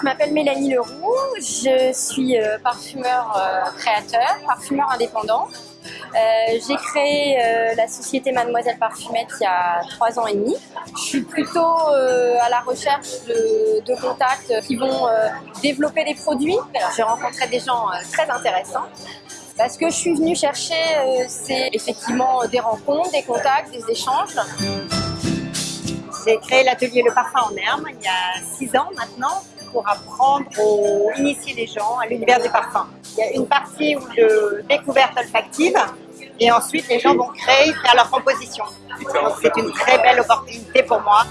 Je m'appelle Mélanie Leroux, je suis euh, parfumeur euh, créateur, parfumeur indépendant. Euh, j'ai créé la société Mademoiselle Parfumette il y a trois ans et demi. Je suis plutôt à la recherche de, de contacts qui vont développer des produits. J'ai rencontré des gens très intéressants. Ce que je suis venue chercher, c'est effectivement des rencontres, des contacts, des échanges. J'ai créé l'atelier Le Parfum en Herbe il y a six ans maintenant pour apprendre ou initier les gens à l'univers du parfum. Il y a une partie de découverte olfactive et ensuite les gens vont créer, faire leur composition. C'est une très belle opportunité pour moi.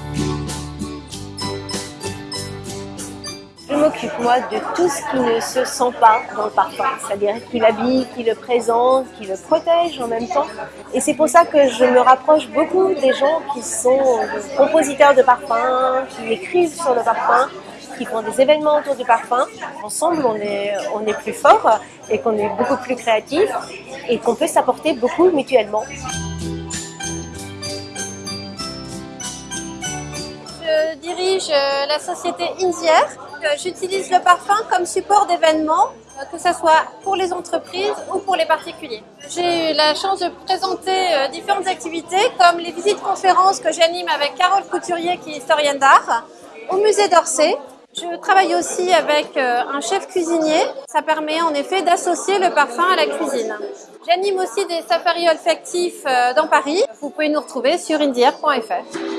Je m'occupe moi de tout ce qui ne se sent pas dans le parfum, c'est-à-dire qui l'habille, qui le présente, qui le protège en même temps. Et c'est pour ça que je me rapproche beaucoup des gens qui sont compositeurs de parfums, qui écrivent sur le parfum, qui font des événements autour du parfum. Ensemble, on est, on est plus fort et qu'on est beaucoup plus créatif et qu'on peut s'apporter beaucoup mutuellement. Je dirige euh, la société Indière. Euh, j'utilise le parfum comme support d'événements, euh, que ce soit pour les entreprises ou pour les particuliers. J'ai eu la chance de présenter différentes activités comme les visites conférences que j'anime avec Carole Couturier qui est historienne d'art au musée d'Orsay je travaille aussi avec euh, un chef cuisinier. Ça permet en effet d'associer le parfum à la cuisine. J'anime aussi des safaris olfactifs euh, dans Paris. Vous pouvez nous retrouver sur indière.fr.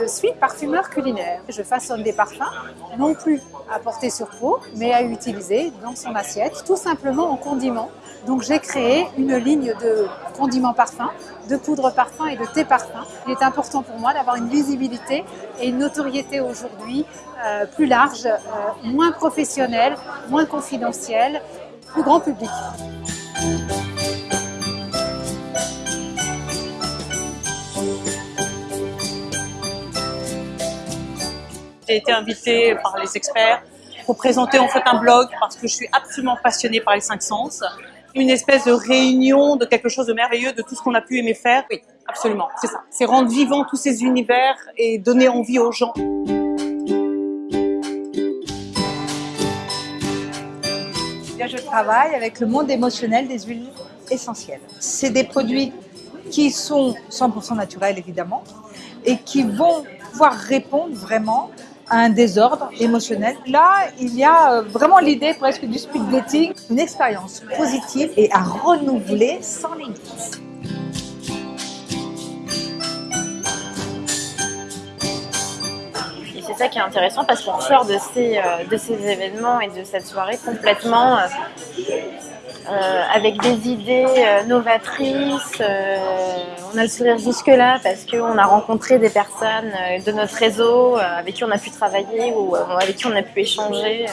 Je suis parfumeur culinaire. Je façonne des parfums, non plus à porter sur peau, mais à utiliser dans son assiette, tout simplement en condiment. Donc j'ai créé une ligne de condiments parfums, de poudre parfum et de thé parfum. Il est important pour moi d'avoir une visibilité et une notoriété aujourd'hui euh, plus large, euh, moins professionnelle, moins confidentielle, plus grand public. J'ai été invitée par les experts pour présenter en fait un blog parce que je suis absolument passionnée par les cinq sens. Une espèce de réunion de quelque chose de merveilleux, de tout ce qu'on a pu aimer faire. Oui, absolument, c'est ça. C'est rendre vivant tous ces univers et donner envie aux gens. Je travaille avec le monde émotionnel des huiles essentielles. C'est des produits qui sont 100% naturels évidemment et qui vont pouvoir répondre vraiment un désordre émotionnel. Là, il y a euh, vraiment l'idée presque du speed dating, une expérience positive et à renouveler sans limite. c'est ça qui est intéressant parce qu'on sort de ces, euh, de ces événements et de cette soirée complètement euh, euh, avec des idées euh, novatrices. Euh, on a le sourire jusque-là parce qu'on a rencontré des personnes de notre réseau avec qui on a pu travailler ou avec qui on a pu échanger.